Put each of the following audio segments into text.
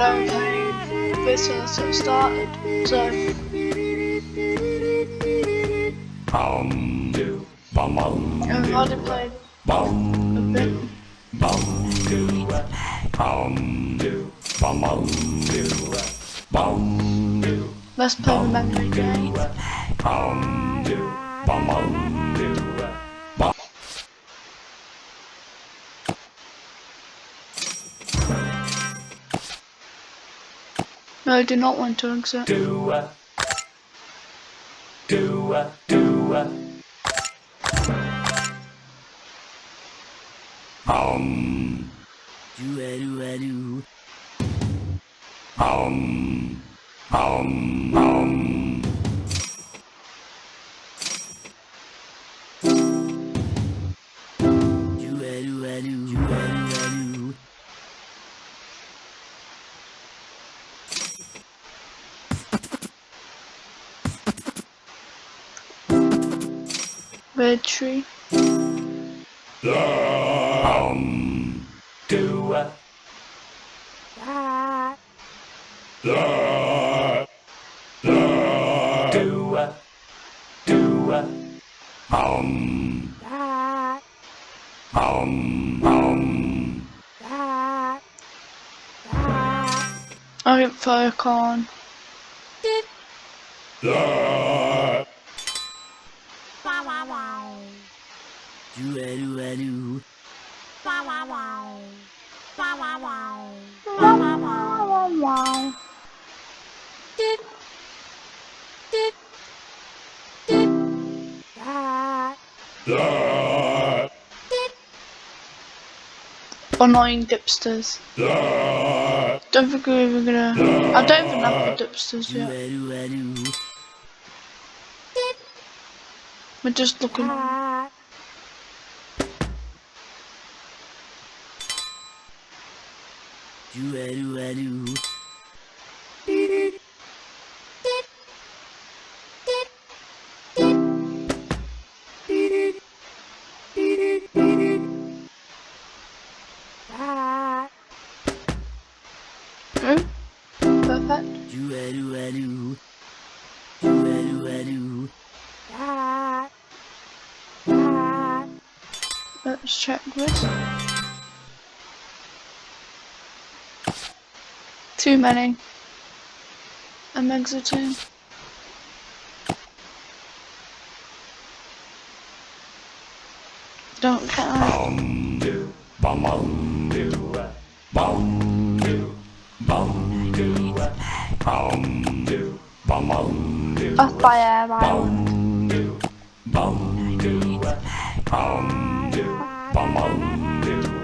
and everything this since it started. So Bum do bum bum I've already played a bit. bum do bum do bum bum do bum do Let's play the memory game. No, I do not want to exit. do do do um Do a do a do. um um um Red tree. um do do do um um um I get Furcorn. Do a do a do. Wow. Annoying dipsters. Don't think we're even gonna. I don't even have the dipsters yet. We're just looking. Do a do. A do. Let's check this. Too many. I'm exiting. Don't do Off by air. bum do bum do bum do bum bum do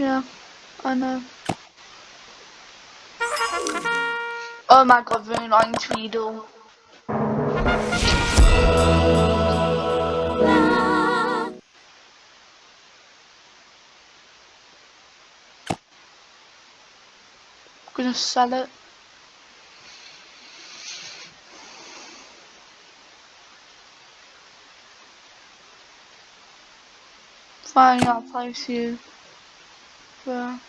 Yeah, I know. Oh my god, very annoying Tweedle. gonna sell it. Fine, I'll place you. Can't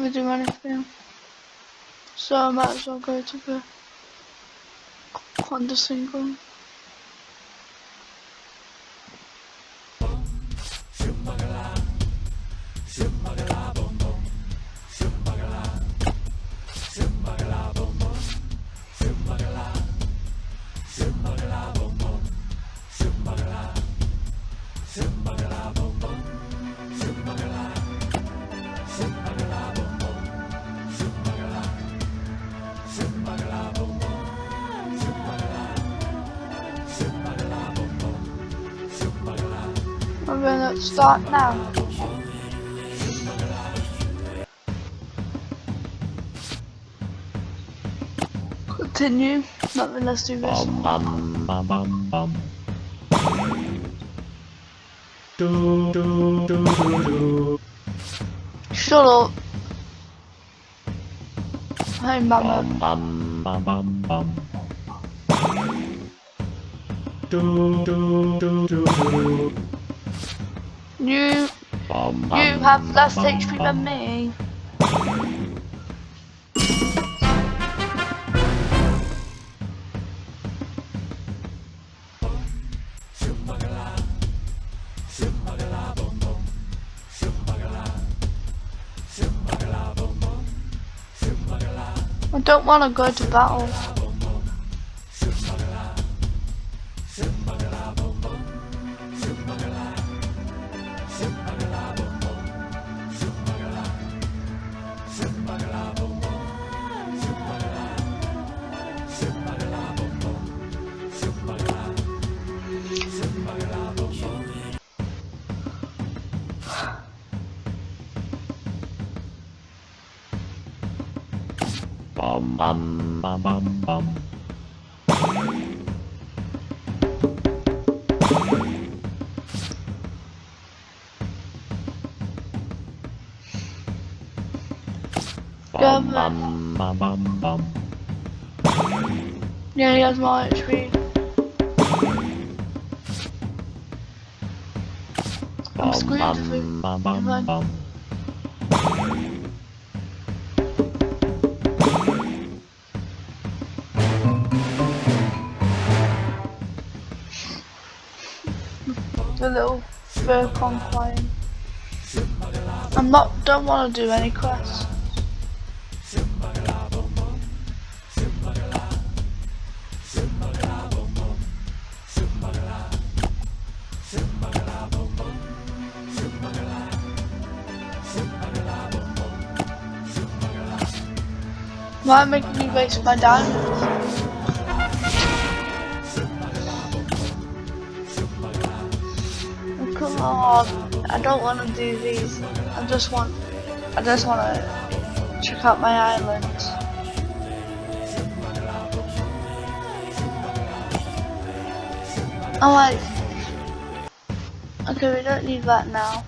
even do anything. So I might as well go to the Honda single. Start now. continue. Nothing, let's do this. bum bum bum bum. Do do do do do. Shut up. Hey, Batman. Bum bum bum bum bum. Do do do do do. You you have less HP than me. I don't want to go to battle. Bum bum bum bum bum. Yeah, Bum bum bum bum bum. Yeah, he has more HP. I'm screwed bum bum bum bum. The little fur conquine. I'm not don't want to do any quests. Why making me waste my diamonds? Oh, I don't want to do these. I just want, I just want to check out my island. Oh okay, we don't need that now.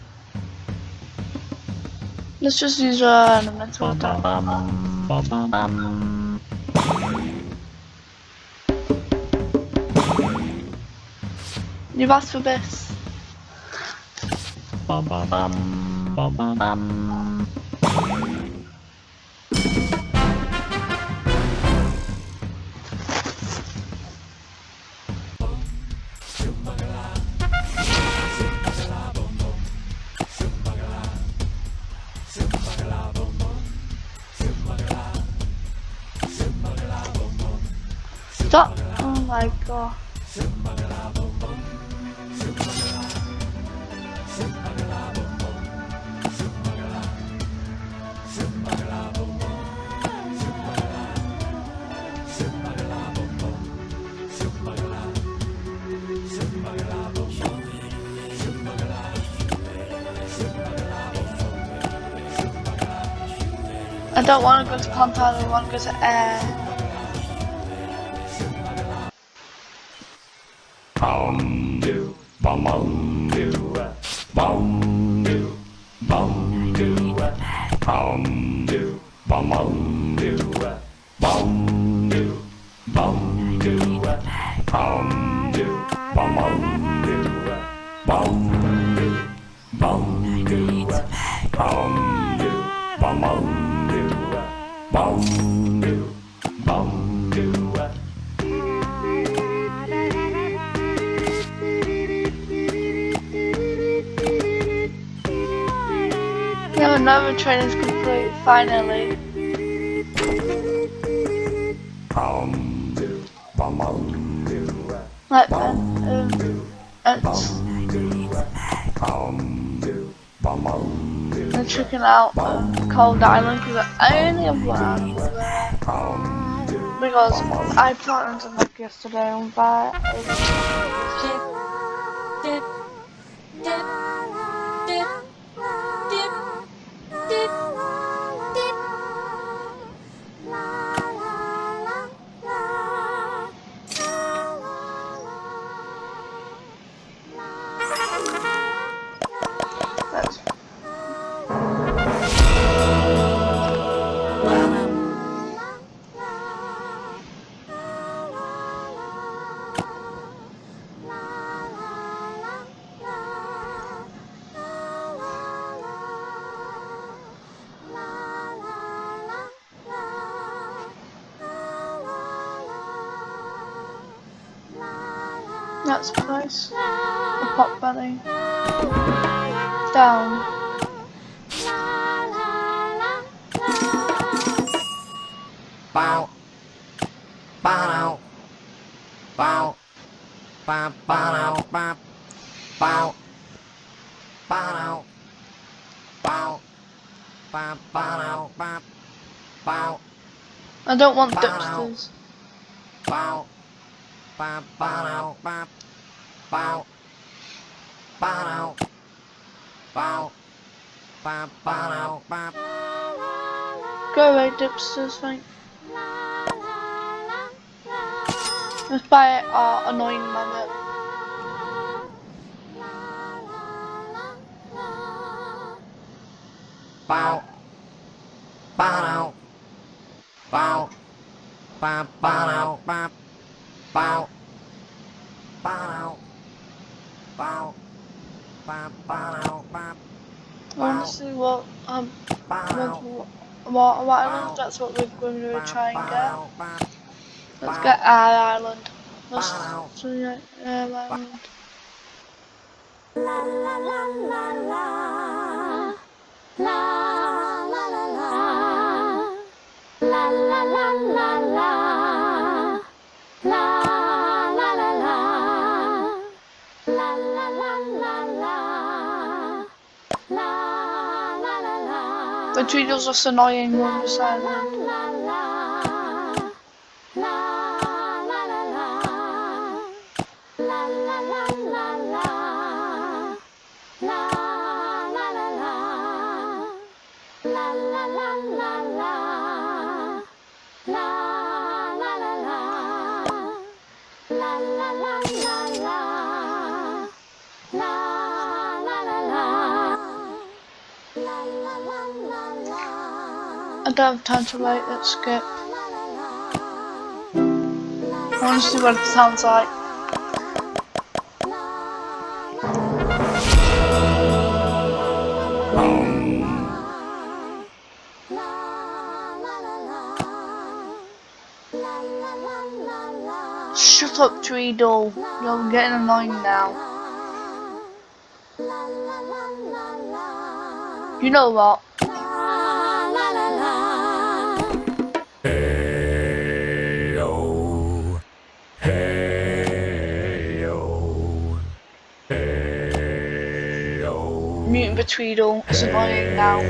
Let's just use uh, elemental attack. You've asked for this. Bum bum bum bum bum bum. Oh my god. Don't want to go to compound, I want to go to air. Bum do bum bum do bum do bum do bum do bum bum do Another training's complete, finally. bum do bum bum Right then, um, it's, bum do bum bum do I'm checking out um, Cold Island because I only have one animal there. bum do Because I planned to look yesterday on that. That's nice. A pot belly. Down. Bow. Bow. Bow. Bow. Bow. Bow. Bow. Bow. Bow. Bow. Bow. Bow. Bow. I don't want. Bow. Bow. Bow. Bow. Bow. Bow. Bow. Bow. Bow. Bow. Go away, dipsters, thank Let's buy our annoying mammoth. Bow. Bow. Bow. Bow. Bow. Bow. Bow. Bow. Bow. Bow. Bow. Bow. I want what um Bow. what, what, what island. That's what we're going to try and get. Bow. Bow. Let's get our island. Let's Bow. so yeah, our natürlich, dass das der neue Junge sein wird. I don't have time to wait, let's skip. I want to see what it sounds like. Shut up, Tweedle. You're getting annoying now. You know what? Tweedle isn't now.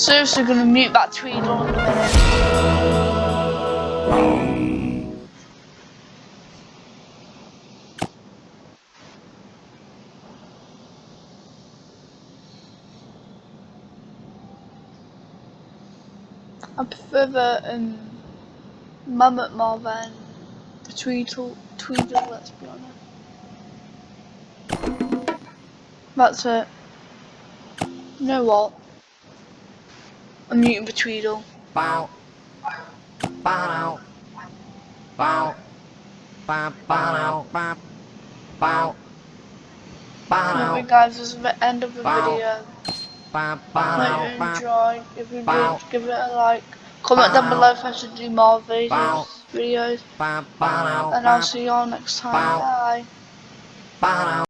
Seriously gonna mute that Tweedle in a minute. I prefer the um, Mammoth more than the Tweedle, Tweedle, let's be honest. That's it. You know what? I'm muting the Tweedle. Bow. Bow. Bow. Bow. Bow. Bow. Bow. Anyway Bow. guys, this is the end of the Bow. video. Bow. Hope Bow. you enjoyed. If you did, give it a like. Comment down below if I should do more Bow. videos. videos. Bow. Bow. And I'll see you all next time. Bow. Bye. Bow.